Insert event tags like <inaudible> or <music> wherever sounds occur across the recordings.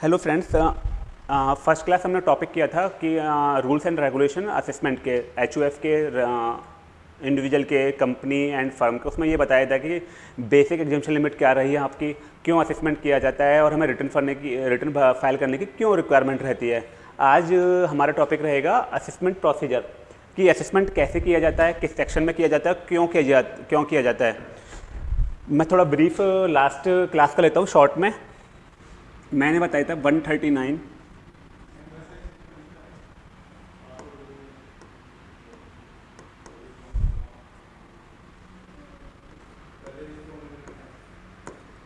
Hello friends first class हमने topic किया था कि रूल्स एंड रेगुलेशन असेसमेंट के एचयूएफ के इंडिविजुअल के कंपनी एंड फर्म के, उसमें ये बताया था कि बेसिक एग्जामेशन लिमिट क्या रही है, आपकी, क्यों असेसमेंट किया जाता है और हमें रिटर्न फरने की रिटर्न फ़ाइल करने की क्यों रिक्वायरमेंट रहती है। आज हमारा टॉपिक रहेगा असेसमेंट प्रोसीजर कि असेसमेंट कैसे किया जाता है, किस सेक्शन में किया जाता है, क्यों किया जा, क्यों किया जाता है। मैं थोड़ा ब्रीफ लास्ट क्लास का लेता हूँ शॉर्ट में। मैंने बताया था 139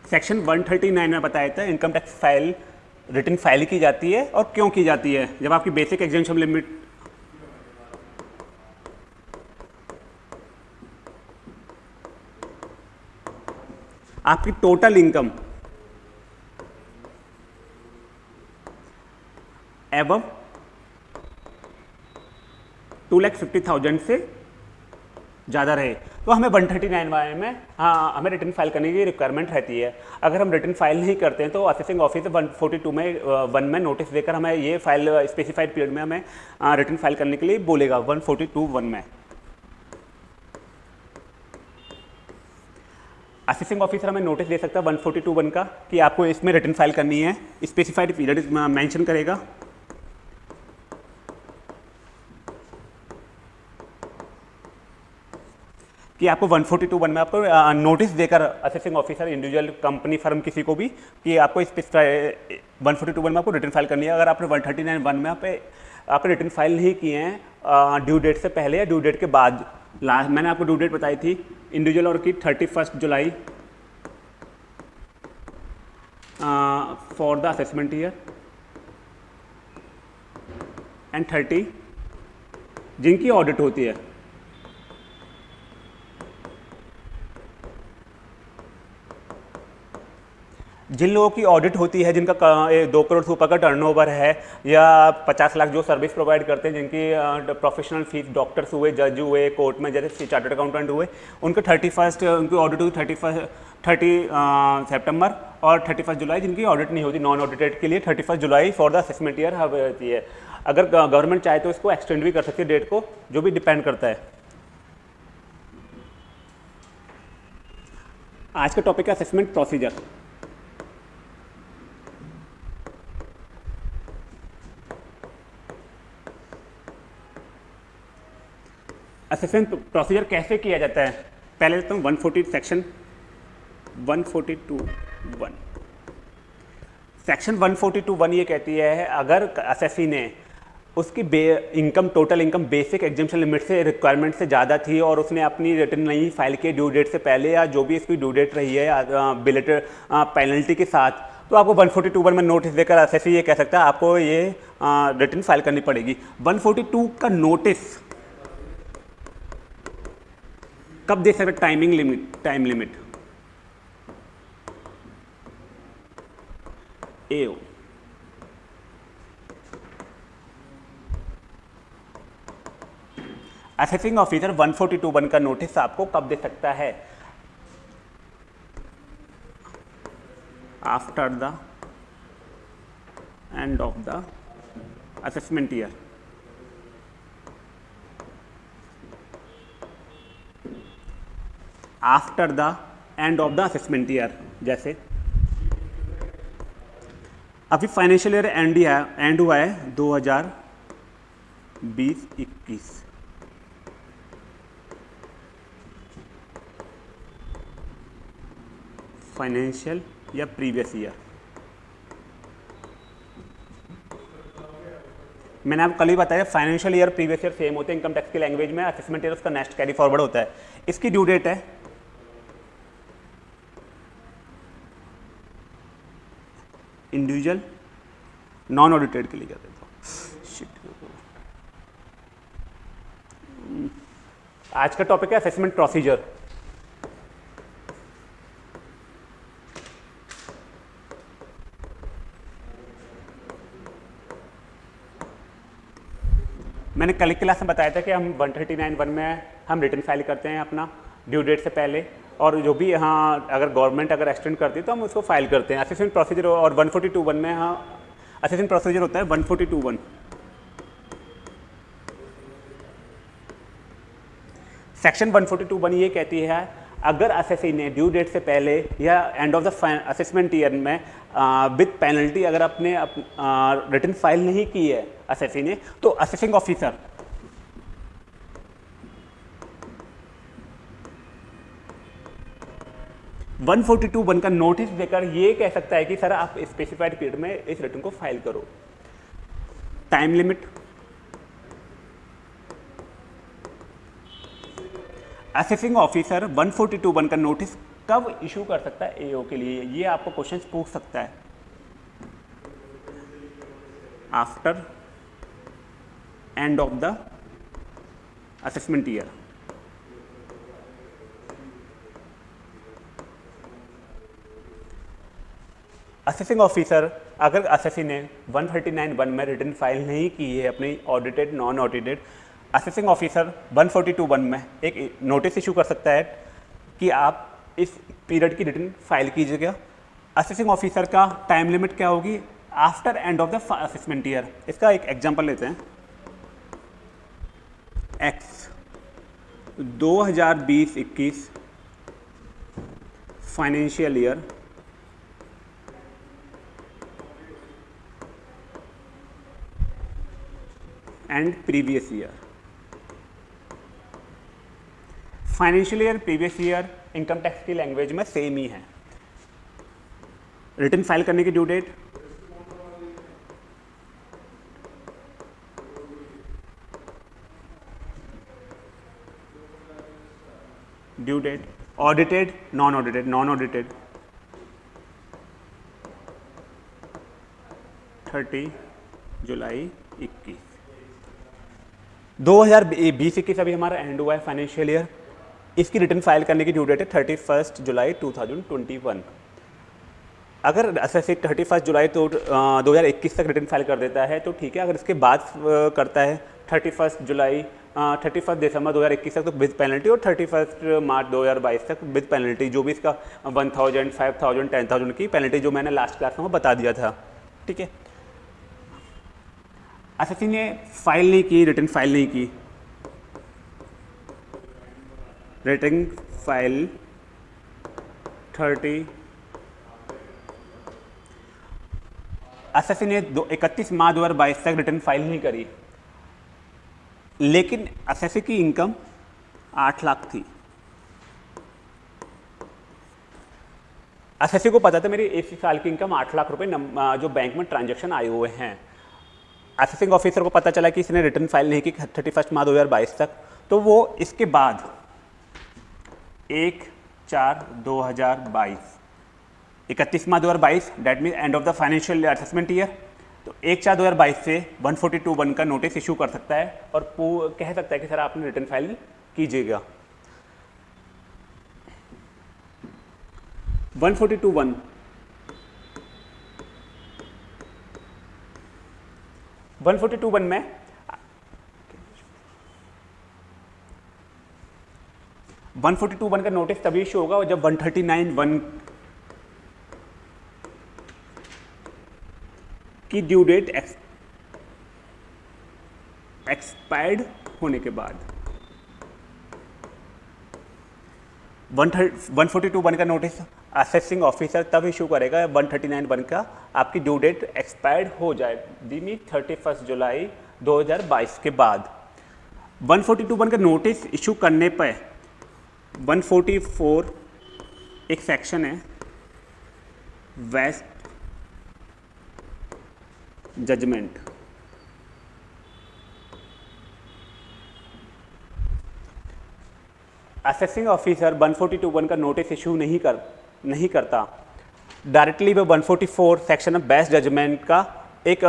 सेक्शन 139 में बताया था income tax file return file की जाती है और क्यों की जाती है? जब आपकी बेसिक एग्जामेशन लिमिट आपकी टोटल इनकम एवं टू लैख फिफ्टी थाउज़ेंड से ज़्यादा रहे। तो हमें वन थर्टी नाइन वाई में हाँ हमें रिटर्न फ़ाइल करने की रिक्वायरमेंट रहती है। अगर हम रिटर्न फ़ाइल नहीं करते हैं तो assessing office one forty two में वन में नोटिस देकर हमें ये फ़ाइल स्पेसिफाइड पीरियड में हमें रिटर्न फ़ाइल करने के लिए बोलेगा वन फोर्टी टू वन में। असिस्टिंग ऑफिसर हमें नोटिस दे सकता है वन फोर्टी टू वन का, कि आपको इसमें रिटर्न फ़ाइल करनी है। स्पेसिफाइड पीरियड मेंशन करेगा। कि आपको 142 वन में आपको नोटिस देकर assessing officer individual company firm किसी को भी कि आपको इस वन फोर्टी टू वन में आपको रिटर्न फ़ाइल करनी है। अगर आपने 139 वन में आप आपने रिटर्न फ़ाइल नहीं किए हैं ड्यू डेट से पहले या ड्यू डेट के बाद लास्ट मैंने आपको ड्यू डेट बताई थी इंडिविजुअल और की thirty first July for the assessment year and thirty जिनकी ऑडिट होती है। जिन लोगों की ऑडिट होती है, जिनका दो करोड़ से ऊपर का टर्नओवर है, या पचास लाख जो सर्विस प्रोवाइड करते हैं, जिनकी प्रोफेशनल फ़ीस डॉक्टर्स हुए जज हुए कोर्ट में जैसे चार्टर्ड अकाउंटेंट हुए, उनके थर्टी फ़र्स्ट उनकी ऑडिट हुई थर्टी फ़र्स्ट थर्टी सेप्टेम्बर और थर्टी फ़र्स्ट जुलाई जिनकी ऑडिट नहीं होती नॉन ऑडिटेड के लिए thirty first July for the assessment year होती है। अगर गवर्नमेंट चाहे तो इसको एक्सटेंड भी कर सकती है डेट को, जो भी डिपेंड करता है। आज का टॉपिक है असेसमेंट प्रोसीजर असेसमेंट प्रोसीजर कैसे किया जाता है? पहले तो one forty section one forty two one section one forty two one ये कहती है, अगर असेसी ने उसकी बे income total income basic exemption limit से रिक्वायरमेंट से ज़्यादा थी और उसने अपनी रिटर्न नहीं फ़ाइल की ड्यू डेट से पहले या जो भी इसकी ड्यू डेट रही है बिलेटेड पेनल्टी के साथ तो आपको 142 वन में नोटिस देकर असेसी ये कह सकता है, आपको ये रिटर्न फ़ाइल करनी पड़ेगी। 142 का नोटिस कब दे सकते timing limit time limit A O assessing officer 142 one का नोटिस आपको कब दे सकता है? After the end of the assessment year after the end of the assessment year जैसे। अभी फाइनेंशियल ईयर एंड है एंड हुआ है 2020-21 फाइनेंशियल या प्रीवियस ईयर मैंने आपको कल ही बताया financial year previous year same होते हैं इनकम टैक्स की लैंग्वेज में असेसमेंट ईयर उसका नेक्स्ट कैरी फॉरवर्ड होता है। इसकी ड्यू डेट है इंडिविजुअल नॉन ऑडिटेड के लिए क्या देता आज का टॉपिक है असेसमेंट प्रोसीजर मैंने कल क्लास में बताया था कि हम 139 वन में हम रिटर्न फ़ाइल करते हैं अपना ड्यू डेट से पहले। और जो भी यहाँ अगर गवर्नमेंट अगर एक्सटेंड करती है तो हम उसको फ़ाइल करते हैं। असिस्टेंट प्रोसीजर और 142 वन में हाँ असेसिंग प्रोसीजर होता है one forty two one section one forty two one ये कहती है, अगर एसएससी ने ड्यू डेट से पहले या end of the assessment year में विद पेनल्टी अगर अपने रिटर्न फ़ाइल नहीं की है एसएससी ने तो assessing officer one forty two one का नोटिस देकर ये कह सकता है कि, सर, आप स्पेसिफाइड पीरियड में इस रिटर्न को फ़ाइल करो। टाइम लिमिट असेसिंग ऑफिसर 1421 का नोटिस कब इशू कर सकता है एओ के लिए? ये आपको क्वेश्चन पूछ सकता है। After end of the assessment year assessing officer अगर असेसी ने 139 वन में रिटर्न फ़ाइल नहीं की है अपनी audited non audited assessing officer 142 one में एक नोटिस इशू कर सकता है कि आप इस पीरियड की रिटर्न फ़ाइल कीजिएगा असेसिंग ऑफिसर का टाइम लिमिट क्या होगी? After end of the assessment year इसका एक एग्जांपल लेते हैं। X 2020-21 financial year end previous year financial year previous year income tax की लैंग्वेज में सेम ही है. रिटर्न फ़ाइल करने की due date due date audited non audited non audited thirty July इक्कीस. दो हज़ार बीस इक्कीस अभी हमारा एंड हुआ है फाइनेंशियल ईयर इसकी रिटर्न फ़ाइल करने की ड्यू डेट है thirty first July two thousand twenty one अगर ऐसे थर्टी फ़र्स्ट जुलाई तो दो हज़ार इक्कीस तक रिटर्न फ़ाइल कर देता है तो ठीक है, अगर इसके बाद करता है thirty first July thirty first दिसंबर दो हज़ार इक्कीस तक तो विद पेनल्टी और थर्टी फ़र्स्ट मार्च दो हज़ार बाईस तक विद पेनल्टी जो भी इसका one thousand five thousand ten thousand की पेनल्टी जो मैंने लास्ट क्लास में बता दिया था। ठीक है? एस ने फ़ाइल नहीं की रिटर्न फ़ाइल नहीं की। रिटर्न फ़ाइल थर्टी एस ने दो, इकतीस मार्च दो हज़ार बाईस तक रिटर्न फ़ाइल नहीं करी। लेकिन एस की इनकम आठ लाख थी। एस को पता था, मेरी इस साल की इनकम आठ लाख रुपए जो बैंक में ट्रांजैक्शन आए हुए हैं। असेसिंग ऑफिसर को पता चला कि इसने रिटर्न फ़ाइल नहीं की थर्टी फ़र्स्ट मार्च दो हज़ार बाईस तक। तो वो इसके बाद एक चार दो हज़ार बाईस, इकतीस मार्च दो हज़ार बाईस date mean end of the financial assessment year तो एक चार दो हज़ार बाईस से वन फोर्टी टू वन का नोटिस इशू कर सकता है और कह सकता है कि सर आपने रिटर्न फ़ाइल कीजिएगा। One forty two one one forty two one में। वन फोर्टी टू वन का नोटिस तभी इशू होगा जब वन थर्टी नाइन, वन की ड्यू डेट एक्सपायर्ड होने के बाद। वन फोर्टी टू वन का नोटिस असेसिंग ऑफिसर तब इशू करेगा वन थर्टी नाइन वन का। आपकी ड्यू डेट एक्सपायर्ड हो जाए। दिनी थर्टी फ़र्स्ट जुलाई दो हज़ार बाईस के बाद। वन फोर्टी टू वन का नोटिस इशू करने पर वन फोर्टी फोर एक सेक्शन है। वेस्ट जजमेंट असेसिंग ऑफिसर 1421 का नोटिस इशू नहीं कर नहीं करता। डायरेक्टली वो 144 सेक्शन ऑफ़ बेस्ट जजमेंट का एक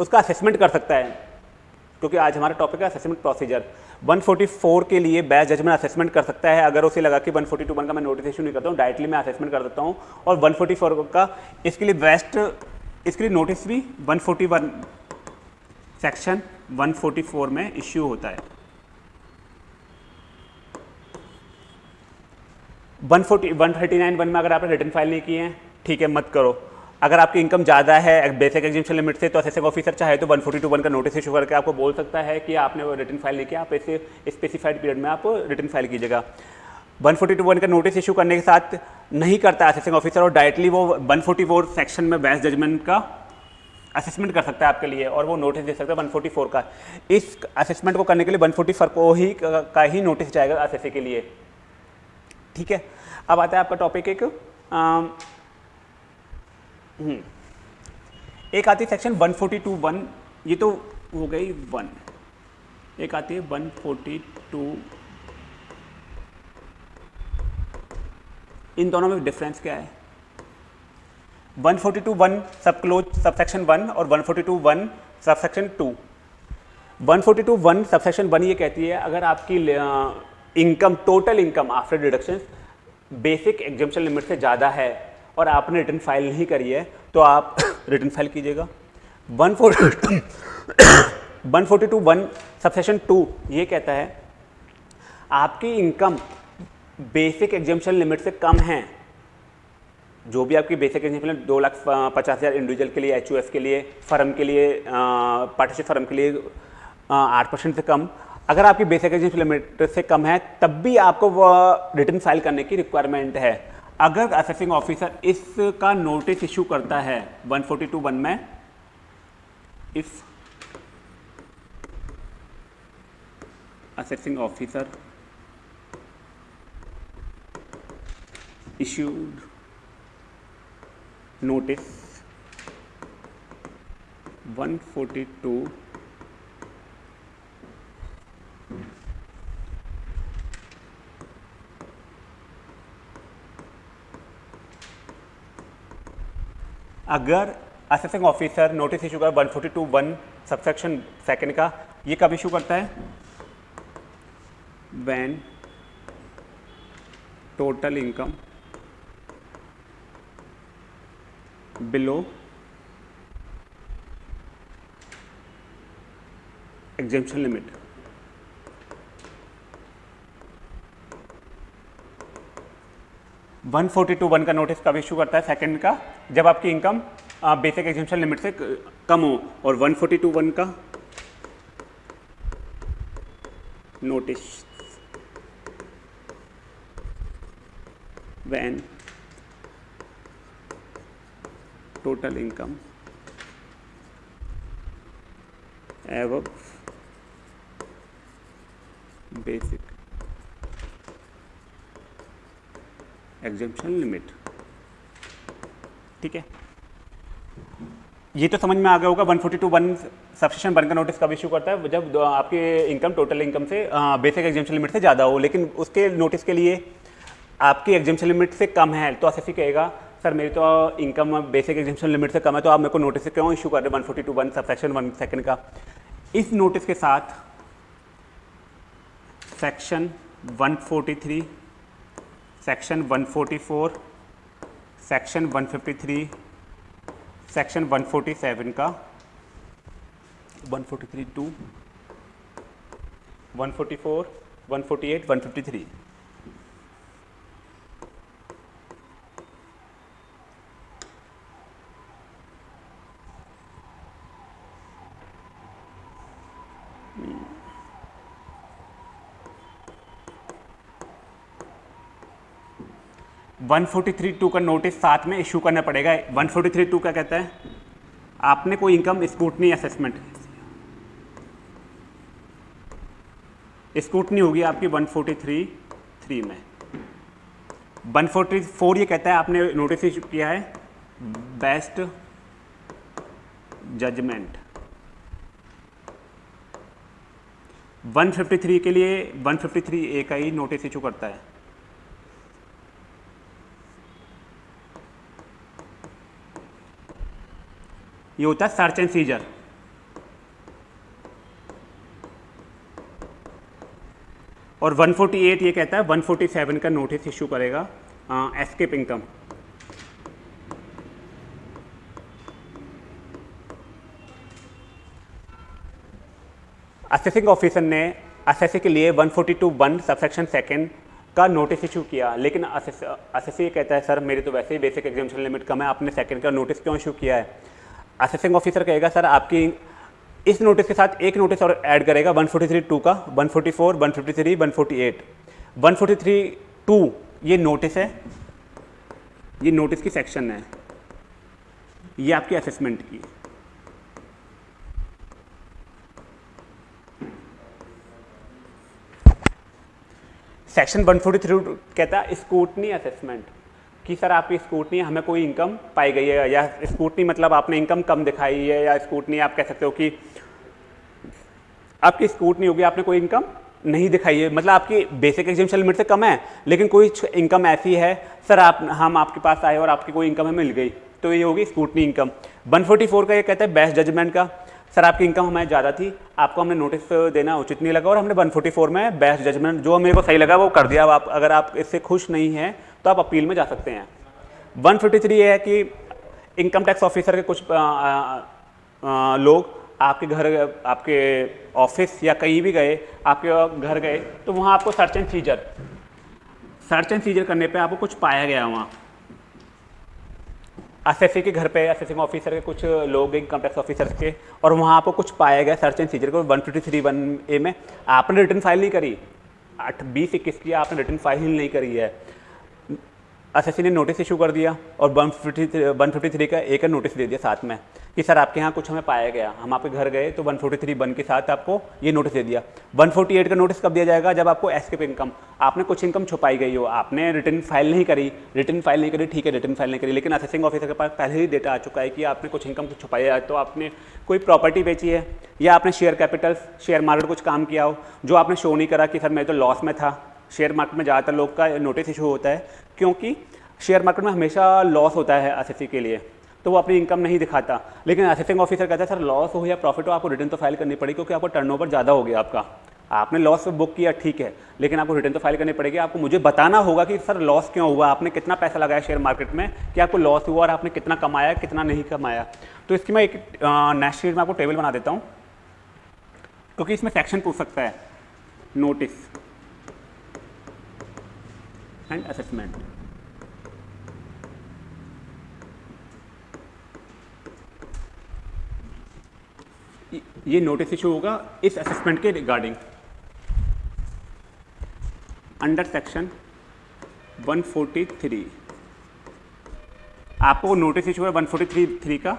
उसका असेसमेंट कर सकता है। क्योंकि आज हमारा टॉपिक है असेसमेंट प्रोसीजर 144 के लिए बेस्ट जजमेंट असेसमेंट कर सकता है। अगर उसे लगा कि 141 का मैं नोटिस इशू नहीं करता हूँ डायरेक्टली मैं असेसमेंट कर देता हूँ। और 144 का इसके लिए बेस्ट इसके लिए नोटिस भी 141 सेक्शन 144 में इश्यू होता है। One forty one thirty nine one में अगर आपने रिटर्न फ़ाइल नहीं किए हैं, ठीक है, मत करो। अगर आपकी इनकम ज़्यादा है बेसिक एग्जिबिशन लिमिट से तो असेसिंग ऑफिसर चाहे तो वन फोर्टी टू वन का नोटिस इशू करके आपको बोल सकता है कि आपने वो रिटर्न फ़ाइल नहीं किया। आप ऐसे स्पेसिफाइड पीरियड में आप रिटर्न फ़ाइल कीजिएगा। वन फोर्टी टू वन का नोटिस इशू करने के साथ नहीं करता असेसिंग ऑफिसर और डायरेक्टली वो वन फोर्टी फोर सेक्शन में बेस्ट जजमेंट का असेसमेंट कर सकता है आपके लिए और वो नोटिस दे सकता है 144 का। इस असेसमेंट को करने के लिए 144 को ही, का ही नोटिस जाएगा असेसे के लिए। ठीक है? अब आता है आपका टॉपिक एक। हम्म, एक आती है सेक्शन 142 वन ये तो हो गई वन एक आती है 142 इन दोनों में डिफरेंस क्या है? 142 forty two one sub clause subsection one और 142 forty two one subsection two 142 one subsection one ये कहती है अगर आपकी income total income after deduction basic exemption limit से ज़्यादा है और आपने रिटर्न फ़ाइल नहीं करी है तो आप <coughs> रिटर्न फ़ाइल कीजिएगा। One <coughs> one forty two, one subsection two, ये कहता है, आपकी इनकम बेसिक एग्जामेशन लिमिट से कम है, जो भी आपकी बेसिक एग्जामेशन दो लाख पचास हज़ार इंडिविजुअल के लिए एच के लिए, फर्म के लिए पार्टनरशिप फर्म के लिए आठ परसेंट से कम अगर आपकी बेसिक एग्जामेशन लिमिट से कम है, तब भी आपको वह रिटर्न फ़ाइल करने की रिक्वायरमेंट है। अगर असेसिंग ऑफिसर इसका नोटिस इशू करता है 142 वन में if assessing officer issued notice 142 अगर असेसिंग ऑफिसर नोटिस इशू कर one forty two one subsection second का ये कब इशू करता है? When total income below exemption limit 142 one का नोटिस कब इशू करता है? सेकंड का। जब आपकी इनकम बेसिक एग्जामेशन लिमिट से कम हो, और 142 वन का notice when total income above basic exemption limit ठीक है? ये तो समझ में आ गया होगा 142 वन सब्सक्रिप्शन वन का नोटिस कब इशू करता है? जब आपके इनकम टोटल इनकम से बेसिक एग्जेम्पन लिमिट से ज़्यादा हो, लेकिन उसके नोटिस के लिए आपकी एग्जेम्पन लिमिट से कम है तो एस कहेगा, सर, मेरी तो इनकम बेसिक एग्जेम्पन लिमिट से कम है तो आप मेरे को नोटिस क्यों इशू कर रहे one forty two one subsection one second का? इस नोटिस के साथ सेक्शन 143 सेक्शन 144 सेक्शन 153 सेक्शन 147 का। 143 टू 144 148 153 143 टू का नोटिस साथ में इशू करना पड़ेगा। 143 टू का कहता है? आपने कोई इनकम स्कूटनी असेसमेंट स्कूटनी होगी आपकी 143 थ्री में। 144 ये कहता है आपने नोटिस इशू किया है। बेस्ट जजमेंट 153 के लिए 153 ए का ही नोटिस इशू करता है। ये होता है सर्च एंड सीजर और 148 ये कहता है 147 का नोटिस इशू करेगा एस्केप इनकम असेसिंग ऑफिसर ने असेसिंग के लिए 142 forty two one subsection second का नोटिस इशू किया, लेकिन असेसी कहता है, सर, मेरी तो वैसे ही बेसिक एग्जामेशन लिमिट कम है, आपने सेकंड का नोटिस क्यों इशू किया है? असेसिंग ऑफिसर कहेगा सर आपकी इस नोटिस के साथ एक नोटिस और ऐड करेगा 143 टू का 144, 153, 148, 143 टू ये नोटिस है ये नोटिस की सेक्शन है ये आपकी असेसमेंट की सेक्शन 143 कहता है स्कूटनी असेसमेंट कि सर आपकी स्कूटनी हमें कोई इनकम पाई गई है? या स्कूटनी मतलब आपने इनकम कम दिखाई है? या स्कूटनी आप कह सकते हो कि आपकी स्कूटनी होगी, आपने कोई इनकम नहीं दिखाई है? मतलब आपकी बेसिक एग्जामेशन लिमिट से कम है, लेकिन कोई इनकम ऐसी है, सर आप, हम आपके पास आए और आपकी कोई इनकम हमें मिल गई तो ये होगी स्कूटनी इनकम 144 का ये कहता है बेस्ट जजमेंट का. सर आपकी इनकम हमें ज़्यादा थी, आपको हमने नोटिस देना उचित नहीं लगा और हमने 144 में बेस्ट जजमेंट जो मेरे को सही लगा वो कर दिया। अब आप, अगर आप इससे खुश नहीं हैं तो आप अपील में जा सकते हैं। 153 ये है कि इनकम टैक्स ऑफिसर के कुछ आ, आ, आ, लोग आपके घर आपके ऑफ़िस या कहीं भी गए आपके घर गए तो वहाँ आपको search and seizure search and seizure करने पे आपको कुछ पाया गया वहाँ। एसएससी के घर पे एसएससी ऑफिसर के कुछ लोग इनकम टैक्स ऑफिसर के और वहाँ आपको कुछ पाया गया सर्च एंड सीजर को one fifty three one A में। आपने रिटर्न फ़ाइल नहीं करी। आठ बीस इक्कीस की आपने रिटर्न फ़ाइल नहीं करी है। एसएससी ने नोटिस इशू कर दिया और one fifty one fifty three का एक नोटिस दे दिया साथ में कि सर आपके यहाँ कुछ हमें पाया गया, हम आपके घर गए तो 143 वन के साथ आपको ये नोटिस दे दिया। 148 का नोटिस कब दिया जाएगा? जब आपको एस्केप इनकम आपने कुछ इनकम छुपाई गई हो, आपने रिटर्न फ़ाइल नहीं करी रिटर्न फ़ाइल नहीं करी, ठीक है रिटर्न फ़ाइल नहीं करी, लेकिन असेसिंग ऑफिसर के पास पहले ही डेटा आ चुका है कि आपने कुछ इनकम छुपाई है तो आपने कोई प्रॉपर्टी बेची है? या आपने शेयर कैपिटल शेयर मार्केट कुछ काम किया हो, जो आपने शो नहीं करा कि सर मैं तो लॉस में था? शेयर मार्केट में ज़्यादातर लोग का नोटिस इशू होता है, क्योंकि शेयर मार्केट में हमेशा लॉस होता है एस के लिए तो वो अपनी इनकम नहीं दिखाता। लेकिन असिस्टेंट ऑफिसर कहता है, सर लॉस हो या प्रॉफिट हो, आपको रिटर्न तो फ़ाइल करनी पड़ेगी क्योंकि आपको टर्नओवर ज़्यादा हो गया आपका। आपने लॉस बुक किया, ठीक है, लेकिन आपको रिटर्न तो फ़ाइल करनी पड़ेगी। आपको मुझे बताना होगा कि, सर लॉस क्यों हुआ? आपने कितना पैसा लगाया शेयर मार्केट में? कि आपको लॉस हुआ और आपने कितना कमाया, कितना नहीं कमाया? तो इसकी मैं एक नेक्स्ट शीट में आपको टेबल बना देता हूँ, क्योंकि इसमें सेक्शन पूछ सकता है नोटिस एंड असेसमेंट ये नोटिस इशू होगा इस असेसमेंट के रिगार्डिंग अंडर सेक्शन 143 आपको नोटिस इशू है 143 थ्री का?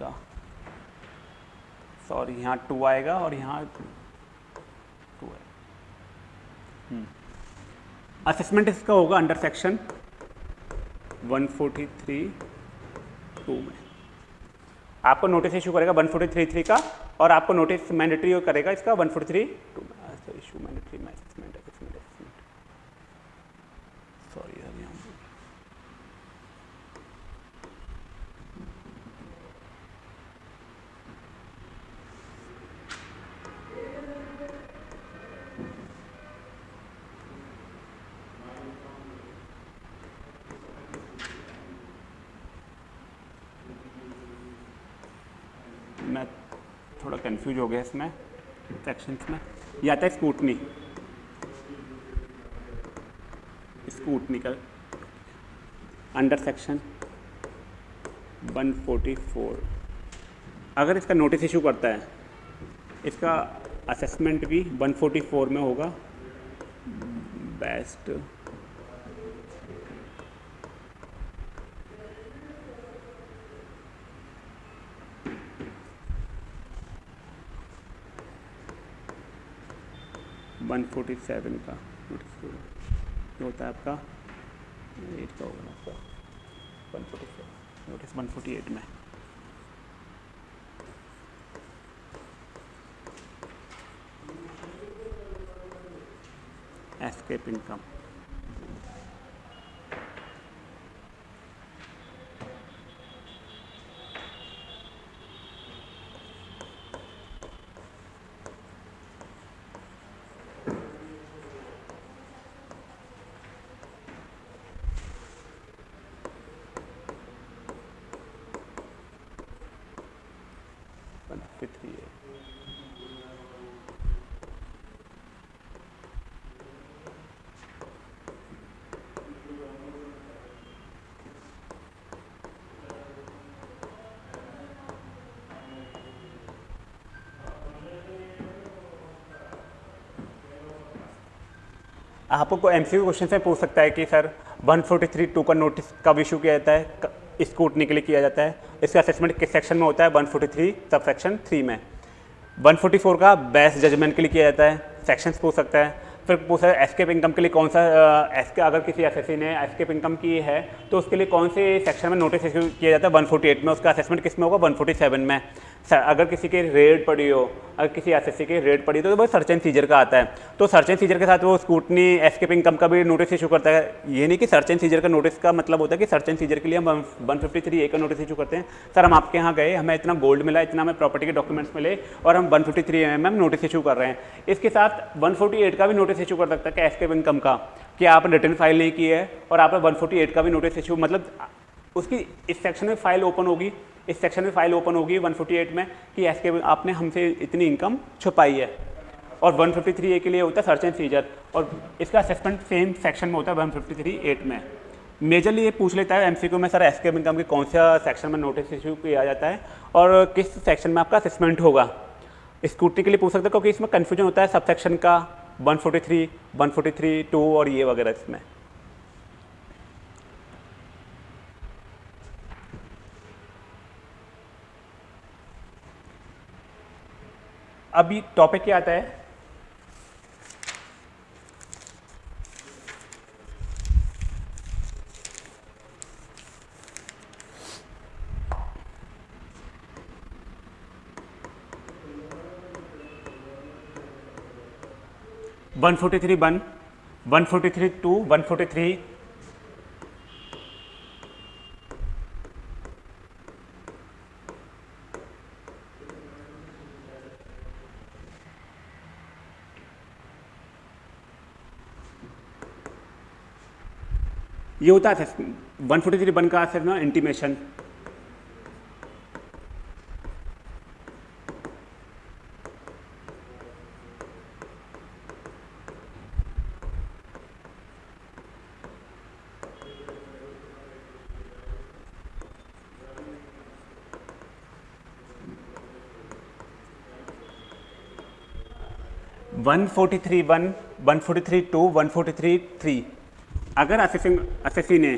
का। सॉरी यहाँ टू आएगा और यहाँ टू आएगा। असेसमेंट इसका होगा अंडर सेक्शन 143 टू में। आपको नोटिस इशू करेगा 143 का और आपको नोटिस मैंडेटरी करेगा इसका 143 टू में इशू मैंडेटरी मैनेजमेंट सॉरी मैं थोड़ा कंफ्यूज हो गया इसमें सेक्शंस में। ये आता है स्कूटनी। स्कूटनी का अंडर सेक्शन 144 अगर इसका नोटिस इशू करता है, इसका असेसमेंट भी 144 में होगा। बेस्ट वन फोर्टी सेवन का नोटिस होता है आपका एट का होगा आपका। One forty seven. Notice one forty eight में। Escape income one fifty three है आपको एम सी क्वेश्चन से पूछ सकता है कि, सर 143 टू का नोटिस कब इशू किया जाता है? स्कूटनी के लिए किया जाता है? इसका असेसमेंट किस सेक्शन में होता है? 143 सब सेक्शन थ्री में। 144 का बेस्ट जजमेंट के लिए किया जाता है। सेक्शन पूछ सकता है। फिर पूछा एस्केप इनकम के लिए कौन सा एस्के अगर किसी एस ने एस्केप इनकम की है तो उसके लिए कौन से सेक्शन में नोटिस इशू किया जाता है? 148 में उसका असेसमेंट किसमें होगा? 147 में। अगर किसी की रेड पड़ी हो, अगर किसी एसएससी की रेड पड़ी हो तो वो सर्च एंड सीजर का आता है। तो सर्च एंड सीजर के साथ वो स्कूटनी एस्केप इनकम का भी नोटिस इशू करता है। ये नहीं कि सर्च एंड सीजर का नोटिस का मतलब होता है कि सर्च एंड सीजर के लिए हम वन फिफ्टी थ्री ए का नोटिस इशू करते हैं। सर, हम आपके यहाँ गए, हमें इतना गोल्ड मिला, इतना हमें प्रॉपर्टी के डॉक्यूमेंट्स मिले और हम one fifty three M M notice issue कर रहे हैं। इसके साथ वन फोर्टी एट का भी नोटिस इशू कर सकता है कि एस्केप इनकम का कि आपने रिटर्न फ़ाइल नहीं की है और आपने वन फोर्टी एट का भी नोटिस इशू मतलब उसकी इस सेक्शन में फ़ाइल ओपन होगी। इस सेक्शन में फ़ाइल ओपन होगी 148 में कि एस के आपने हमसे इतनी इनकम छुपाई है। और 153 ए के लिए होता है सर्च एंड सीजर और इसका असेसमेंट सेम सेक्शन में होता है 153 एट में। मेजरली ये पूछ लेता है एमसीक्यू में सर एस के इनकम के कौन सा सेक्शन में नोटिस इशू किया जाता है? और किस सेक्शन में आपका असेसमेंट होगा? स्कूटी के लिए पूछ सकते हो क्योंकि इसमें कन्फ्यूज़न होता है सब सेक्शन का 143, 143, 2 और ये वगैरह इसमें। अभी टॉपिक क्या आता है? One forty three one one forty three two one forty three ये होता है वन फोर्टी थ्री वन का सर ना intimation one forty three one one forty three two one forty three three अगर असेसिंग, असेसी ने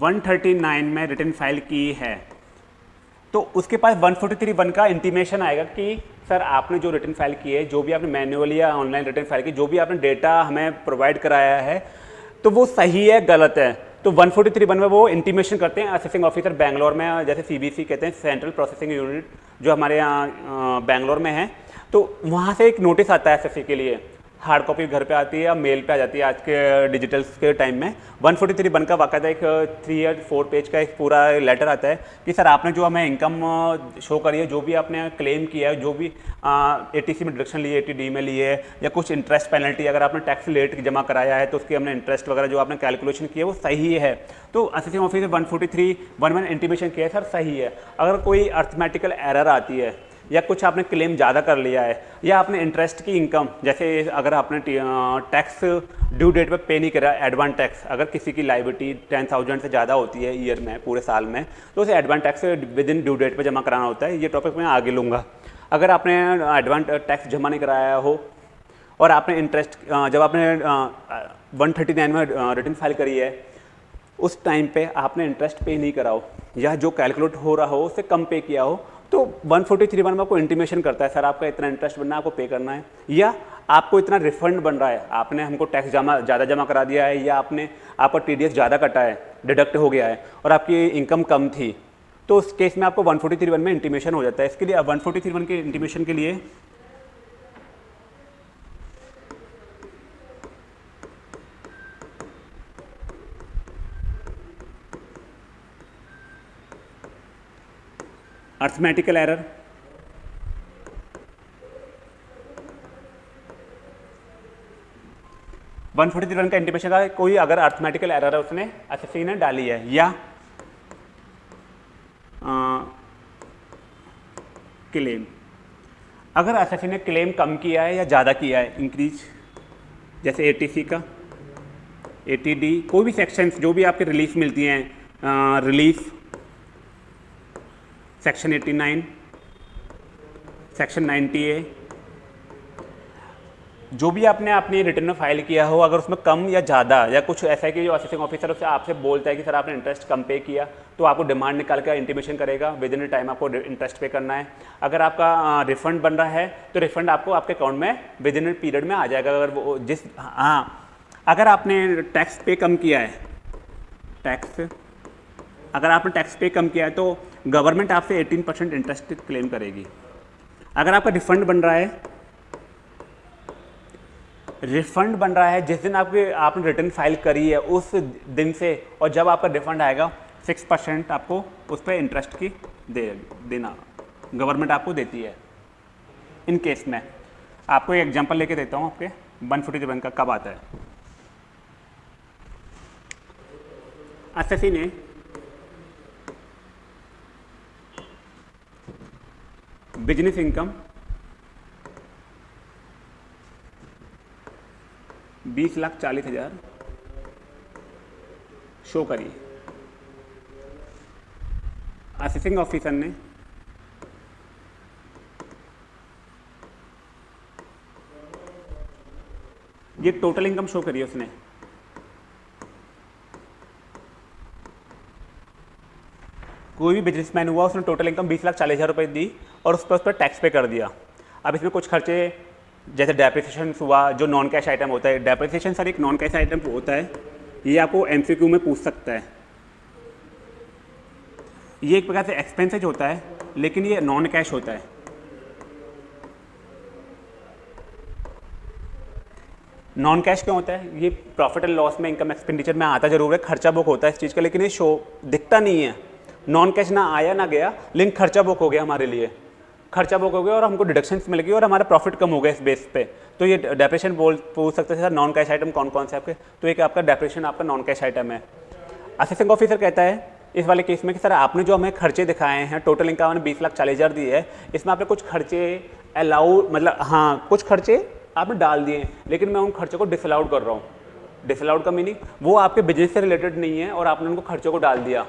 139 में return file की है तो उसके पास 143 वन का इंटीमेशन आएगा कि, सर, आपने जो रिटर्न फ़ाइल की है, जो भी आपने मैनुअली या ऑनलाइन रिटर्न फ़ाइल की, जो भी आपने डेटा हमें प्रोवाइड कराया है तो वो सही है, गलत है? तो 143 वन में वो इंटीमेशन करते हैं असेसिंग ऑफिसर बैंगलोर में, जैसे सीबीसी कहते हैं सेंट्रल प्रोसेसिंग यूनिट जो हमारे यहाँ बैंगलोर में है तो वहाँ से एक नोटिस आता है एस के लिए। हार्ड कॉपी घर पे आती है या मेल पे आ जाती है आज के डिजिटल के टाइम में। 143 बन का बाकायदा एक थ्री या फोर पेज का एक पूरा लेटर आता है कि सर आपने जो हमें इनकम शो करी है, जो भी आपने क्लेम किया है, जो भी ए टी सी में डिडक्शन लिए ए टी डी में लिए है या कुछ इंटरेस्ट पेनल्टी अगर आपने टैक्स लेट जमा कराया है तो उसकी हमने इंटरेस्ट वगैरह जो आपने कैलकुलेशन किया वो सही है तो assistant officer one forty three one one किया है, सर सही है। अगर कोई अर्थमेटिकल एरर आती है या कुछ आपने क्लेम ज़्यादा कर लिया है, या आपने इंटरेस्ट की इनकम जैसे अगर आपने टैक्स ड्यू डेट पे पे नहीं करा एडवांस टैक्स अगर किसी की लाइबिलिटी टेन थाउज़ेंड से ज़्यादा होती है ईयर में, पूरे साल में तो उसे advance tax within due date पर जमा कराना होता है। ये टॉपिक मैं आगे लूँगा। अगर आपने एडवांस टैक्स जमा नहीं कराया हो, और आपने इंटरेस्ट जब आपने वन थर्टी नाइन में रिटर्न फ़ाइल करी है, उस टाइम पे आपने इंटरेस्ट पे नहीं करा हो, या जो कैलकुलेट हो रहा हो, उससे कम पे किया हो तो 143 वन में आपको इंटीमेशन करता है, सर, आपका इतना इंटरेस्ट बनना है, आपको पे करना है। या आपको इतना रिफंड बन रहा है, आपने हमको टैक्स जमा, ज़्यादा जमा करा दिया है, या आपने, आपका TDS ज़्यादा कटा है डिडक्ट हो गया है, और आपकी इनकम कम थी तो उस केस में आपको 143 वन में इंटीमेशन हो जाता है। इसके लिए 143 वन के इंटीमेशन के लिए arithmetical error one forty three का इंटीमेशन का कोई अगर अर्थमेटिकल एरर है, उसने एसएससी ने डाली है, या क्लेम अगर एसएससी ने क्लेम कम किया है या ज़्यादा किया है इंक्रीज जैसे एटीसी का एटीडी कोई भी सेक्शंस जो भी आपके रिलीफ मिलती हैं रिलीफ सेक्शन 89 सेक्शन 90 ए जो भी आपने अपनी रिटर्न में फ़ाइल किया हो, अगर उसमें कम या ज़्यादा, या कुछ ऐसा है कि जो असिस्टिंग ऑफिसर उससे आपसे बोलता है कि, सर, आपने इंटरेस्ट कम पे किया तो आपको डिमांड निकाल कर इंटीमेशन करेगा। विद इन टाइम आपको इंटरेस्ट पे करना है। अगर आपका रिफंड बन रहा है तो रिफंड आपको आपके अकाउंट में विद इन पीरियड में आ जाएगा। अगर वो, जिस हाँ। अगर आपने टैक्स पे कम किया है टैक्स अगर आपने टैक्स पे कम किया है तो गवर्नमेंट आपसे 18 परसेंट इंटरेस्ट क्लेम करेगी। अगर आपका रिफंड बन रहा है रिफंड बन रहा है, जिस दिन आपके, आपने रिटर्न फ़ाइल करी है, उस दिन से, और जब आपका रिफंड आएगा सिक्स परसेंट आपको उस पर इंटरेस्ट की दे, देना, गवर्नमेंट आपको देती है। इन केस में, आपको एक एग्जांपल लेके देता हूँ आपके वन फोर्टी सेवन का, कब आता है। एस ने बिज़नेस इनकम, बीस लाख चालीस हज़ार, शो करिए। असिस्टिंग ऑफिसर ने ये टोटल इनकम शो करिए उसने। कोई भी बिजनेसमैन हुआ, उसने टोटल इनकम बीस लाख चालीस हज़ार रुपये दी और उस पर उस पर टैक्स पे कर दिया। अब इसमें कुछ खर्चे, जैसे डेप्रिसिएशन हुआ, जो नॉन कैश आइटम होता है। डेप्रिसिएशन सर एक नॉन कैश आइटम होता है, ये आपको एम में पूछ सकता है। ये एक प्रकार से एक्सपेंसेज होता है, लेकिन ये नॉन कैश होता है। नॉन कैश क्यों होता है? ये प्रॉफिट एंड लॉस में इनकम एक्सपेंडिचर में आता ज़रूर है, खर्चा बुक होता है इस चीज़ का, लेकिन ये शो दिखता नहीं है। नॉन कैश ना आया, ना गया लेकिन खर्चा बुक हो गया हमारे लिए। खर्चा बुक हो गया और हमको डिडक्शन मिल गई और हमारा प्रॉफिट कम हो गया इस बेस पे। तो ये डेप्रेशन बोल, पूछ सकते हैं सर नॉन कैश आइटम कौन कौन से आपके? तो एक आपका डेप्रेशन आपका नॉन कैश आइटम है असिस्टेंट ऑफिसर कहता है, इस वाले केस में कि सर आपने जो हमें खर्चे दिखाए हैं टोटल इनकम हमने बीस लाख चालीस हज़ार दी है, इसमें आपने कुछ खर्चे अलाउ मतलब हाँ कुछ खर्चे आपने डाल दिए लेकिन मैं उन खर्चों को डिसअलाउड कर रहा हूँ। डिसअलाउड का मीनिंग वो आपके बिज़नेस से रिलेटेड नहीं है और आपने उनको खर्चों को डाल दिया।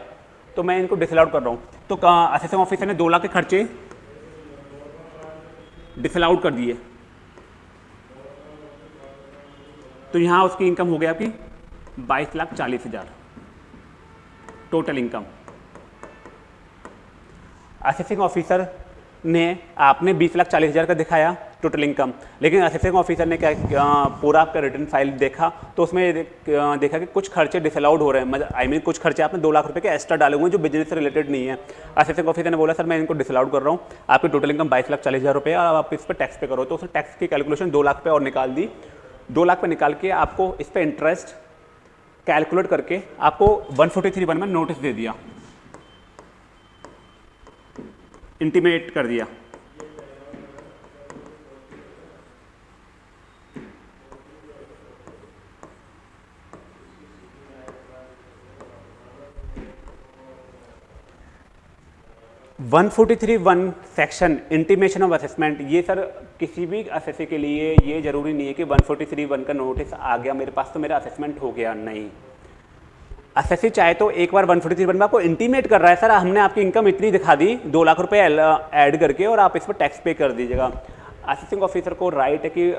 तो मैं इनको डिसअलाउड कर रहा हूँ। तो असिस्टेंट ऑफिसर ने दो लाख के खर्चे डिसअलाउड कर दिए। तो यहाँ उसकी इनकम हो गया आपकी बाईस लाख चालीस हज़ार। टोटल इनकम असिस्टिंग ऑफिसर ने आपने बीस लाख चालीस हज़ार का दिखाया। टोटल इनकम लेकिन असिस्टेंट ऑफिसर ने क्या पूरा आपका रिटर्न फ़ाइल देखा तो उसमें देखा कि कुछ खर्चे डिसअलाउड हो रहे हैं। आई मीन कुछ खर्चे आपने दो लाख रुपए के एक्स्ट्रा डाले हुए जो बिज़नेस से रिलेटेड नहीं है। असिस्टेंट ऑफिसर ने बोला, सर, मैं इनको डिसअलाउड कर रहा हूँ। आपकी टोटल इनकम बाईस लाख चालीस हज़ार रुपये और आप इस पर टैक्स पे करो। तो उसने टैक्स की कैलकुलेशन दो लाख पे और निकाल दी। दो लाख पे निकाल के आपको इस पर इंटरेस्ट कैलकुलेट करके आपको वन फोर्टी थ्री वन में नोटिस दे दिया। इंटीमेट कर दिया। One forty three one section intimation of assessment ये सर किसी भी असेसी के लिए ये ज़रूरी नहीं है कि वन फोर्टी थ्री वन का नोटिस आ गया, मेरे पास तो मेरा असेसमेंट हो गया, नहीं। असेसी चाहे तो एक बार वन फोर्टी थ्री वन में आपको इंटीमेट कर रहा है, सर, हमने आपकी इनकम इतनी दिखा दी, दो लाख रुपए ऐड करके और आप इस पर टैक्स पे कर दीजिएगा। असेसिंग ऑफिसर को राइट है कि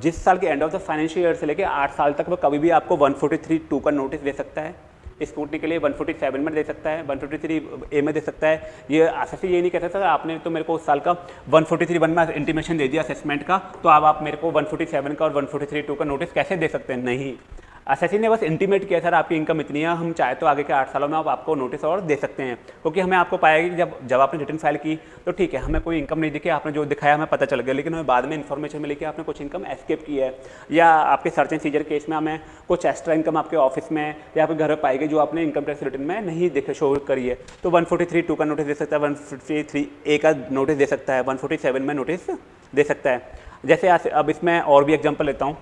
जिस साल के end of the financial year से लेकर आठ साल तक वो कभी भी आपको वन फोर्टी थ्री टू का नोटिस दे सकता है। स्कूटी के लिए 147 में दे सकता है 143 ए में दे सकता है। ये असेसी ये नहीं कहता सकता आपने तो मेरे को उस साल का 143 वन में इंटीमेशन दे दिया असेसमेंट का तो आप मेरे को 147 का और 143 टू का नोटिस कैसे दे सकते हैं? नहीं। एसएससी ने बस इंटीमेट किया सर आपकी इनकम इतनी है, हम चाहे तो आगे के आठ सालों में आप, आपको नोटिस और दे सकते हैं। क्योंकि हमें आपको पाया कि जब जब आपने रिटर्न फ़ाइल की तो ठीक है, हमें कोई इनकम नहीं दिखी, आपने जो दिखाया हमें पता चल गया, लेकिन हमें बाद में इन्फॉर्मेशन मिली कि आपने कुछ इनकम एस्केप की है। या आपके सर्च एंड सीजर केस में हमें कुछ एक्स्ट्रा इनकम आपके ऑफ़िस में या आपके घर में पाई गई जो आपने इनकम टैक्स रिटर्न में नहीं देखे शो करी है। तो वन टू का नोटिस दे सकता है वन ए का नोटिस दे सकता है वन में नोटिस दे सकता है। जैसे अब इसमें और भी एग्ज़ाम्पल लेता हूँ।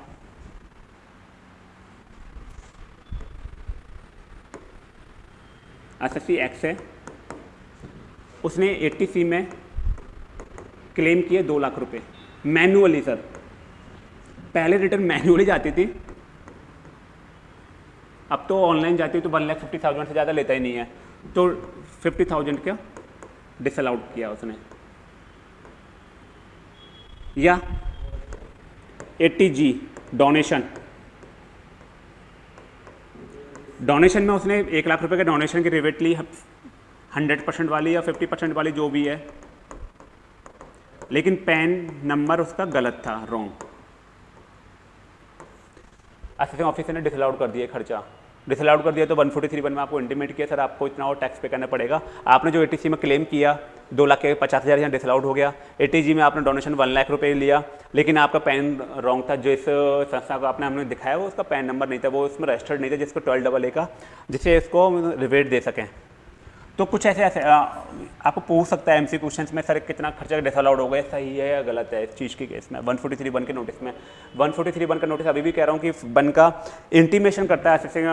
एस एस एक्स है। उसने एट्टी में क्लेम किए दो लाख रुपए। मैनुअली सर पहले रिटर्न मैनुअली जाती थी। अब तो ऑनलाइन जाती है तो वन लाख फिफ्टी थाउज़ेंड से ज़्यादा लेता ही नहीं है। तो फिफ्टी थाउज़ेंड का डिसअलाउड किया उसने। या एट्टी जी डोनेशन डोनेशन में उसने एक लाख रुपए के डोनेशन की रिवेट ली, हंड्रेड परसेंट वाली या फिफ्टी परसेंट वाली, जो भी है। लेकिन पैन नंबर उसका गलत था, रॉन्ग। असिस्टेंट ऑफिसर ने डिसअलाउड कर दिया खर्चा। डिसअलाउड कर दिया तो 143 वन में आपको इंटीमेट किया, सर, आपको इतना और टैक्स पे करना पड़ेगा। आपने जो एटीसी में क्लेम किया, दो लाख के पचास हज़ार यहाँ डिसअलाउड हो गया। ए में आपने डोनेशन वन लाख रुपये लिया, लेकिन आपका पैन रॉन्ग था जिस संस्था को आपने, हमने दिखाया, वो उसका पैन नंबर नहीं था, वो उसमें रजिस्टर्ड नहीं था, जिसको ट्वेल्व डबल ए का, जिससे इसको रिवेट दे सकें। तो कुछ ऐसे ऐसे आ, आपको पूछ सकता है एमसी क्वेश्चंस में सर कितना खर्चा डिस डिसअलाउड हो गया? सही है या गलत है इस चीज़ के केस में? 143 वन के नोटिस में। 143 वन का नोटिस अभी भी कह रहा हूँ कि वन का इंटीमेशन करता है असेसिंग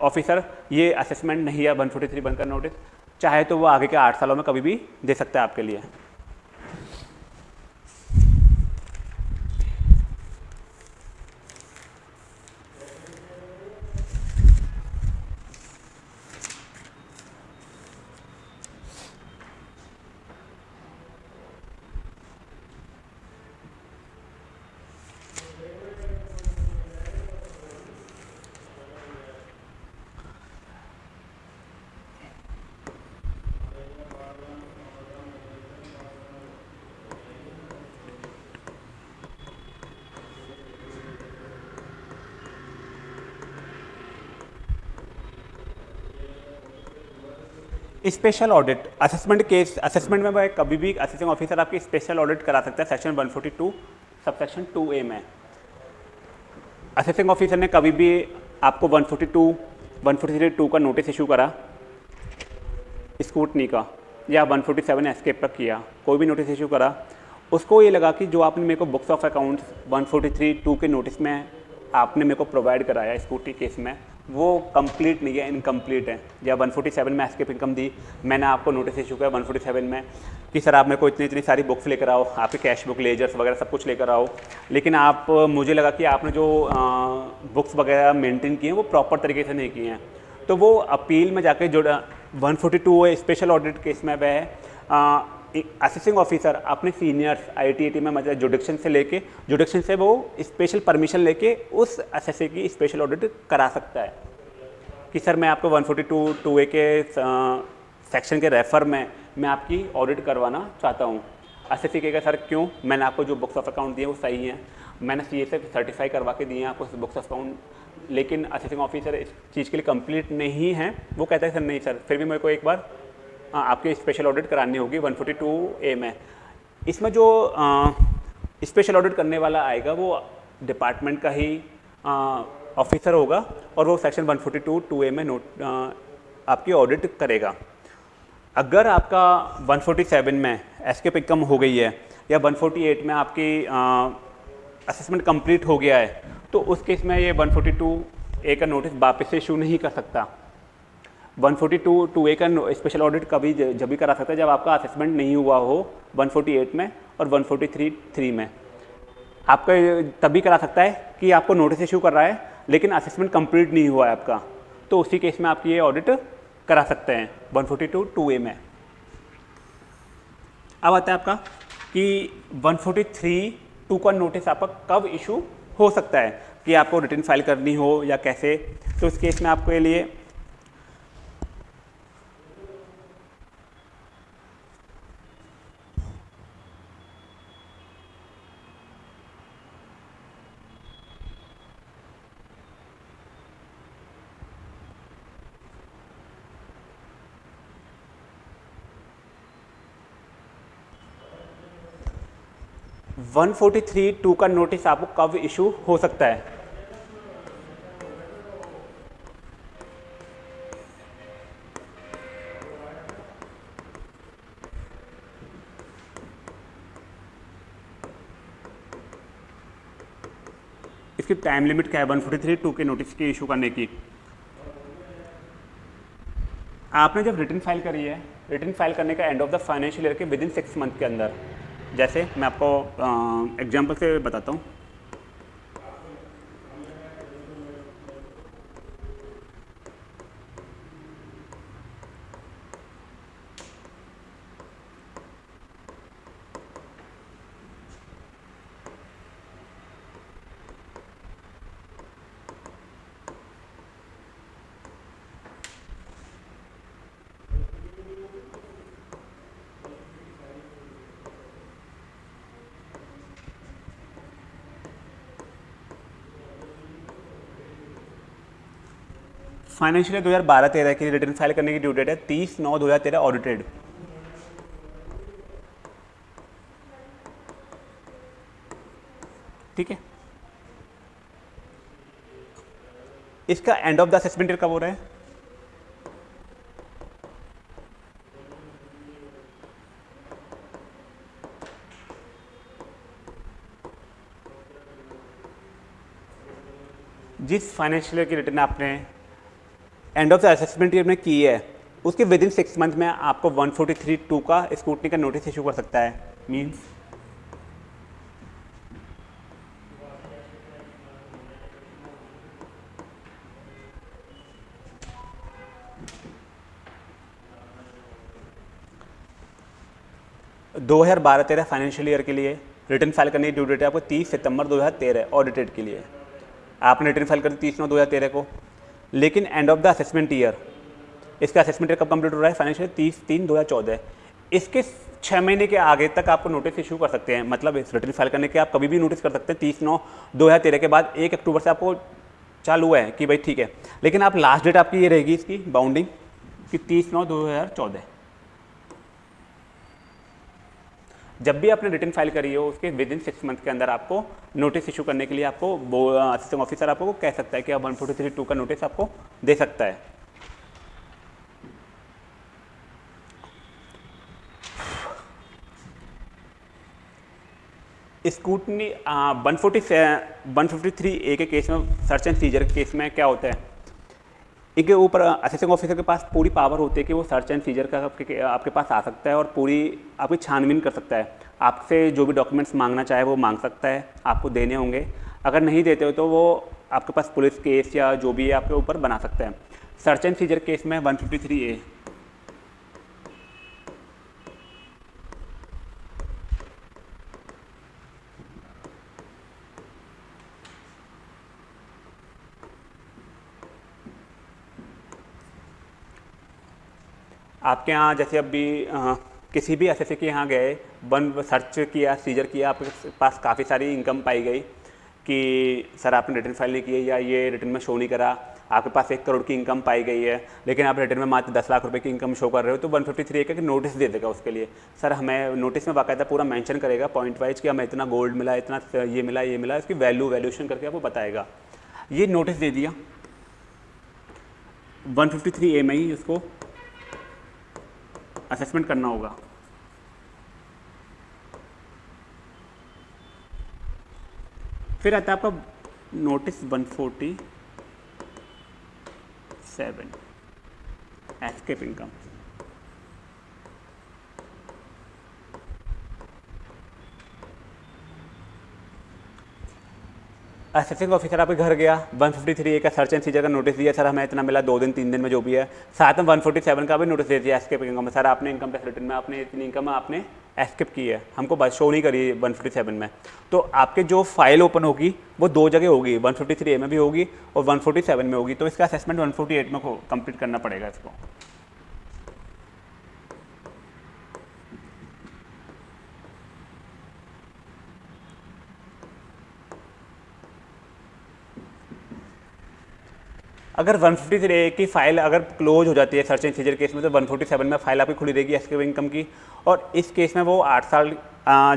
ऑफिसर ये असेसमेंट नहीं है 143 वन का नोटिस चाहे तो वो आगे के आठ सालों में कभी भी दे सकता है आपके लिए। Special audit assessment case assessment में भाई कभी भी असेसिंग ऑफिसर आपकी स्पेशल ऑडिट करा सकता है सेक्शन 142 सब सेक्शन ए में। असेसिंग ऑफिसर ने कभी भी आपको 142 143 टू वन का नोटिस इशू करा स्कूटनी का, या 147 फोर्टी सेवन एस्केप का किया, कोई भी नोटिस इशू करा, उसको ये लगा कि जो आपने मेरे को बुक्स ऑफ़ अकाउंट्स 143 टू के नोटिस में आपने मेरे को प्रोवाइड कराया स्कूटी केस में वो कंप्लीट नहीं है इनकम्प्लीट है। या 147 में एस्केप इनकम दी, मैंने आपको नोटिस इशू किया 147 में कि सर आप मेरे को इतनी इतनी सारी बुक्स लेकर आओ, आपके कैश बुक लेजर्स वगैरह सब कुछ लेकर आओ। लेकिन आप, मुझे लगा कि आपने जो बुक्स वगैरह मेंटेन किए हैं, वो प्रॉपर तरीके से नहीं किए हैं। तो वो अपील में जाके जो one forty special audit case में वह असिस्टिंग ऑफिसर अपने सीनियर्स आई में मतलब जुडिक्शन से लेके जुडिक्शन से वो स्पेशल परमिशन लेके उस एसएससी की स्पेशल ऑडिट करा सकता है। कि सर, मैं आपको 142 टू ए के सेक्शन के रेफर में, मैं आपकी ऑडिट करवाना चाहता हूँ। एस एस कहेगा, सर, क्यों? मैंने आपको जो बुक्स ऑफ़ अकाउंट दिए वो सही हैं। मैंने सी से सर्टिफाई करवा के दिए हैं आपको बुक्स ऑफ़ अकाउंट लेकिन असिस्टिंग ऑफिसर इस चीज़ के लिए कंप्लीट नहीं है। वो कहता है, सर, नहीं, सर, फिर भी मेरे को एक बार आपकी स्पेशल ऑडिट करानी होगी 142 ए में इसमें जो स्पेशल ऑडिट करने वाला आएगा, वो डिपार्टमेंट का ही ऑफिसर होगा और वो सेक्शन 142 टू ए में नोट आपकी ऑडिट करेगा। अगर आपका 147 में एस्केप इनकम हो गई है या 148 में आपकी असेसमेंट कंप्लीट हो गया है तो उस केस में ये 142 ए का नोटिस वापस से इशू नहीं कर सकता। 142 टू टू ए का स्पेशल ऑडिट कभी जब भी करा सकता है, जब आपका असेसमेंट नहीं हुआ हो 148 में और 143 थ्री थ्री में। आपका तभी करा सकता है कि आपको नोटिस इशू कर रहा है, लेकिन असेसमेंट कंप्लीट नहीं हुआ है आपका। तो उसी केस में आप ये ऑडिट करा सकते हैं 142 टू ए में। अब आता है आपका कि 143 टू का नोटिस आपका कब इशू हो सकता है, कि आपको रिटर्न फ़ाइल करनी हो या कैसे। तो इस केस में आपके लिए 143 टू का नोटिस आपको कब इशू हो सकता है? इसकी टाइम लिमिट क्या है? 143 टू के नोटिस की इशू करने की। आपने जब रिटर्न फ़ाइल करी है रिटर्न फ़ाइल करने का end of the financial year के विद इन सिक्स मंथ के अंदर जैसे मैं आपको एग्ज़ाम्पल से बताता हूँ। फाइनेंशियल हज़ार बारह तेरह के रिटर्न फ़ाइल करने की ड्यू डेट है तीस नौ दो हज़ार तेरह ऑडिटेड। ठीक है? इसका end of the assessment year कब हो रहा है? जिस फाइनेंशियल ईयर की रिटर्न आपने end of the assessment year में की है, उसके विद इन सिक्स मंथ में आपको 143 टू का स्कूटनी का नोटिस इशू कर सकता है। मीन्स दो हज़ार बारह तेरह फाइनेंशियल ईयर के लिए रिटर्न फ़ाइल करने की ड्यू डेट है आपको तीस सितंबर दो हज़ार तेरह ऑडिटेड के लिए। आपने रिटर्न फ़ाइल कर दी तीस नौ दो हज़ार तेरह को। लेकिन end of the assessment year इसका असेसमेंट ईयर कब कंप्लीट हो रहा है? फाइनेंशियल तीस तीन दो हज़ार चौदह इसके छः महीने के आगे तक आपको नोटिस इशू कर सकते हैं। मतलब इस रिटर्न फ़ाइल करने के आप कभी भी नोटिस कर सकते हैं। तीस नौ दो हज़ार तेरह के बाद एक अक्टूबर से आपको चालू हुआ है कि भाई ठीक है। लेकिन आप लास्ट डेट आपकी ये रहेगी इसकी बाउंडिंग कि तीस नौ दो हज़ार चौदह जब भी आपने रिटर्न फ़ाइल करी हो, उसके विद इन सिक्स मंथ के अंदर आपको नोटिस इशू करने के लिए आपको असिस्टेंट ऑफिसर आपको कह सकता है कि आप वन फोर्टी थ्री टू का नोटिस आपको दे सकता है। Scrutiny one forty one fifty three A के केस में सर्च एंड सीजर केस में क्या होता है? इनके ऊपर असिस्टेंट ऑफिसर के पास पूरी पावर होती है कि वो सर्च एंड सीजर का आपके आपके पास आ सकता है और पूरी आपकी छानबीन कर सकता है। आपसे जो भी डॉक्यूमेंट्स मांगना चाहे वो मांग सकता है, आपको देने होंगे। अगर नहीं देते हो तो वो आपके पास पुलिस केस या जो भी है आपके ऊपर बना सकता है। सर्च एंड सीजर केस में वन फिफ्टी थ्री ए आपके यहाँ जैसे अभी किसी भी एस के यहाँ गए वन सर्च किया सीजर किया, आपके पास काफ़ी सारी इनकम पाई गई कि, सर, आपने रिटर्न फ़ाइल नहीं की या ये रिटर्न में शो नहीं करा। आपके पास एक करोड़ की इनकम पाई गई है, लेकिन आप रिटर्न में मात्र दस लाख रुपए की इनकम शो कर रहे हो तो वन फिफ्टी थ्री का नोटिस दे देगा उसके लिए। सर, हमें नोटिस में बाकायदा पूरा मेंशन करेगा पॉइंट वाइज कि हमें इतना गोल्ड मिला, इतना ये मिला ये मिला, इसकी वैल्यू वैल्यूशन करके आपको बताएगा। ये नोटिस दे दिया। वन फिफ्टी थ्री ए में ही उसको असेसमेंट करना होगा। फिर आता है आपका notice 147 escape income assessing officer आपके घर गया 153 ए का सर्च एंड सीजर का नोटिस दिया। सर, हमें इतना मिला, दो दिन, तीन दिन में जो भी है। साथ में 147 का भी नोटिस दे दिया एस्केप इनकम सर, आपने इनकम टैक्स रिटर्न में, आपने इतनी इनकम आपने एस्केप की है। हमको बस शो नहीं करी 157 में। तो आपके जो फ़ाइल ओपन होगी, वो दो जगह होगी। 153 ए में भी होगी और 147 में होगी। तो इसका असेसमेंट 148 में कंप्लीट करना पड़ेगा इसको। अगर 153 की फ़ाइल अगर क्लोज हो जाती है सर्च एंड सीजर केस में तो 147 में फ़ाइल आपकी खुली रहेगी एसके इनकम की। और इस केस में वो आठ साल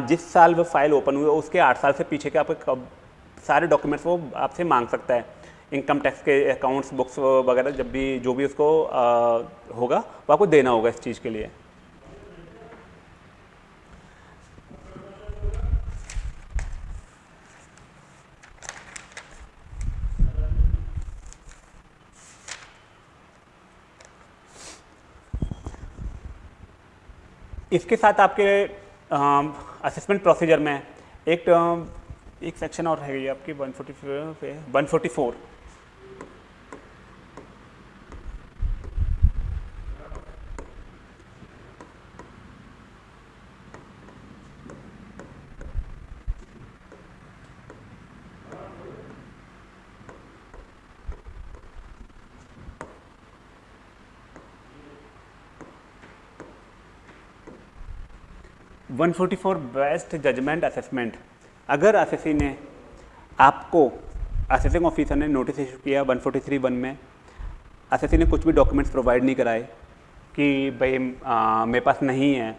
जिस साल वो फ़ाइल ओपन हुई उसके आठ साल से पीछे के आपके सारे डॉक्यूमेंट्स वो आपसे मांग सकता है। इनकम टैक्स के अकाउंट्स बुक्स वगैरह जब भी, जो भी उसको होगा, वो आपको देना होगा इस चीज़ के लिए। इसके साथ आपके असेसमेंट प्रोसीजर में एक एक सेक्शन और है आपकी 144 पे 144 144 बेस्ट जजमेंट असेसमेंट। अगर एसएससी ने आपको, असेसिंग ऑफिसर ने नोटिस इशू किया 143 वन में एस ने कुछ भी डॉक्यूमेंट्स प्रोवाइड नहीं कराए कि भाई मेरे पास नहीं है,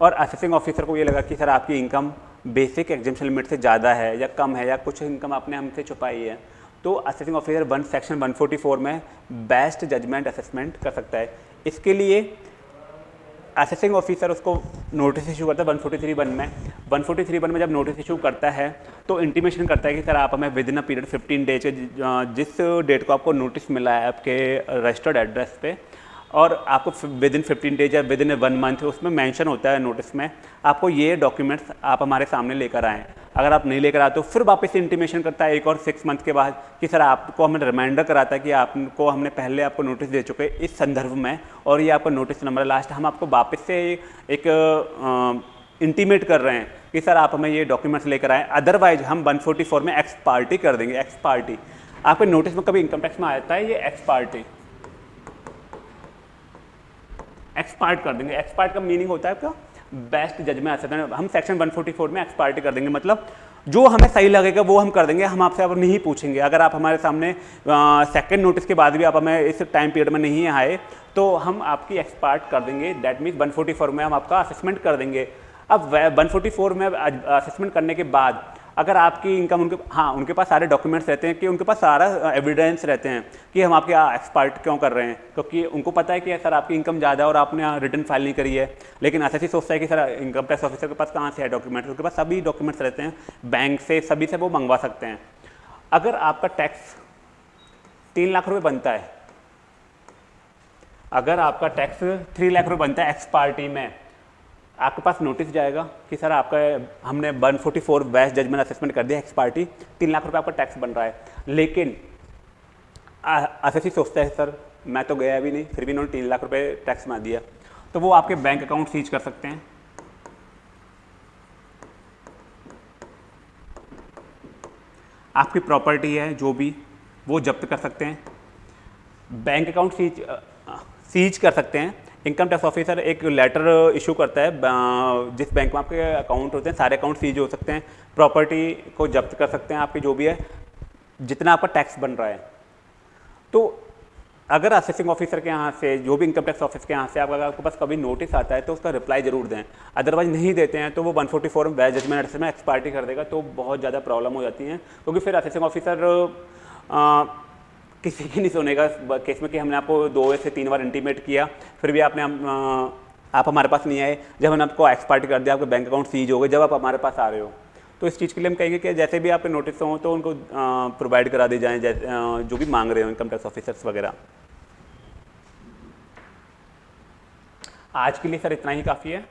और असेसिंग ऑफिसर को ये लगा कि सर आपकी इनकम बेसिक एग्जामेशन लिमिट से ज़्यादा है या कम है या कुछ इनकम आपने हमसे छुपाई है तो असेसिंग ऑफिसर वन सेक्शन 144 में बेस्ट जजमेंट असेसमेंट कर सकता है। इसके लिए असेसिंग ऑफिसर उसको नोटिस इशू करता है वन फोर्टी थ्री वन में। वन फोर्टी थ्री वन में जब नोटिस इशू करता है तो इंटीमेशन करता है कि, सर, आप हमें within a period fifteen days के जिस डेट को आपको नोटिस मिला है आपके रजिस्टर्ड एड्रेस पे, और आपको विद इन फिफ्टीन डेज़ या विद इन वन मंथ उसमें मैंशन होता है नोटिस में, आपको ये डॉक्यूमेंट्स आप हमारे सामने लेकर आएँ। अगर आप नहीं लेकर आते तो फिर वापस इंटीमेशन करता है, एक और सिक्स मंथ के बाद कि सर आपको हमें रिमाइंडर कराता है कि आपको, हमने पहले आपको नोटिस दे चुके इस संदर्भ में और ये आपका नोटिस नंबर है। लास्ट हम आपको वापस से एक इंटीमेट कर रहे हैं कि सर आप हमें ये डॉक्यूमेंट्स लेकर आएँ। अदरवाइज़ हम 144 में एक्स पार्टी कर देंगे एक्स पार्टी आपके नोटिस में कभी इनकम टैक्स में आ जाता है ये एक्स पार्टी एक्सपार्ट कर देंगे। एक्सपार्ट का मीनिंग होता है आपका बेस्ट जज में आ सकते हैं। हम सेक्शन 144 में एक्सपार्टी कर देंगे। मतलब जो हमें सही लगेगा, वो हम कर देंगे। हम आपसे अब नहीं पूछेंगे। अगर आप हमारे सामने सेकंड नोटिस के बाद भी आप हमें इस टाइम पीरियड में नहीं आए तो हम आपकी एक्सपार्ट कर देंगे। दैट मीन्स 144 में हम आपका असेसमेंट कर देंगे। अब 144 में असेसमेंट करने के बाद अगर आपकी इनकम उनके हाँ उनके पास सारे डॉक्यूमेंट्स रहते हैं कि उनके पास सारा एविडेंस रहते हैं कि हम आपके एक्सपर्ट क्यों कर रहे हैं। क्योंकि उनको पता है कि सर आपकी इनकम ज़्यादा है और आपने रिटर्न फ़ाइल नहीं करी है। लेकिन ऐसा ही सोचता है कि सर इनकम टैक्स ऑफिसर के पास कहाँ से है डॉक्यूमेंट्स उनके पास सभी डॉक्यूमेंट्स रहते हैं बैंक से, सभी से वो मंगवा सकते हैं। अगर आपका टैक्स तीन लाख रुपये बनता है, अगर आपका टैक्स थ्री लाख रुपये बनता है एक्स पार्टी में आपके पास नोटिस जाएगा कि सर आपका हमने 144 forty four best judgement assessment कर दिया एक्स पार्टी तीन लाख रुपए आपका टैक्स बन रहा है। लेकिन एस सोचता है, सर, मैं तो गया भी नहीं, फिर भी इन्होंने तीन लाख रुपए टैक्स मार दिया। तो वो आपके बैंक अकाउंट सीज कर सकते हैं। आपकी प्रॉपर्टी है, जो भी, वो जब्त कर सकते हैं। बैंक अकाउंट सीज सीज कर सकते हैं। इनकम टैक्स ऑफिसर एक लेटर इशू करता है जिस बैंक में आपके अकाउंट होते हैं, सारे अकाउंट सीज हो सकते हैं प्रॉपर्टी को जब्त कर सकते हैं आपकी जो भी है, जितना आपका टैक्स बन रहा है। तो अगर असेसिंग ऑफिसर के यहाँ से, जो भी इनकम टैक्स ऑफ़िस के यहाँ से आप, अगर आपके पास कभी नोटिस आता है तो उसका रिप्लाई ज़रूर दें। अदरवाइज़ नहीं देते हैं तो वो 144 फोर्टी फोर बैच जजमेंट में एक्सपार्टी कर देगा तो बहुत ज़्यादा प्रॉब्लम हो जाती है। क्योंकि फिर असेसिंग ऑफिसर किसी की नहीं सुनेगा केस में कि हमने आपको दो से तीन बार इंटीमेट किया, फिर भी आपने आप हमारे पास नहीं आए। जब हमने आपको एक्सपार्ट कर दिया, आपके बैंक अकाउंट सीज हो गए, जब आप हमारे पास आ रहे हो। तो इस चीज़ के लिए हम कहेंगे कि जैसे भी आपके नोटिस हों तो उनको प्रोवाइड करा दी जाए जो भी मांग रहे हो इनकम टैक्स ऑफिसर्स वगैरह। आज के लिए सर इतना ही काफ़ी है।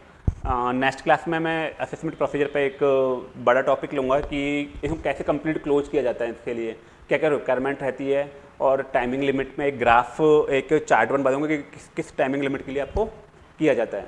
नेक्स्ट क्लास में मैं असेसमेंट प्रोसीजर पे एक बड़ा टॉपिक लूँगा कि इसको कैसे कंप्लीट क्लोज किया जाता है इसके लिए। क्या क्या रिक्वायरमेंट रहती है? और टाइमिंग लिमिट में एक ग्राफ एक चार्ट वन दूँगा कि किस किस टाइमिंग लिमिट के लिए आपको किया जाता है।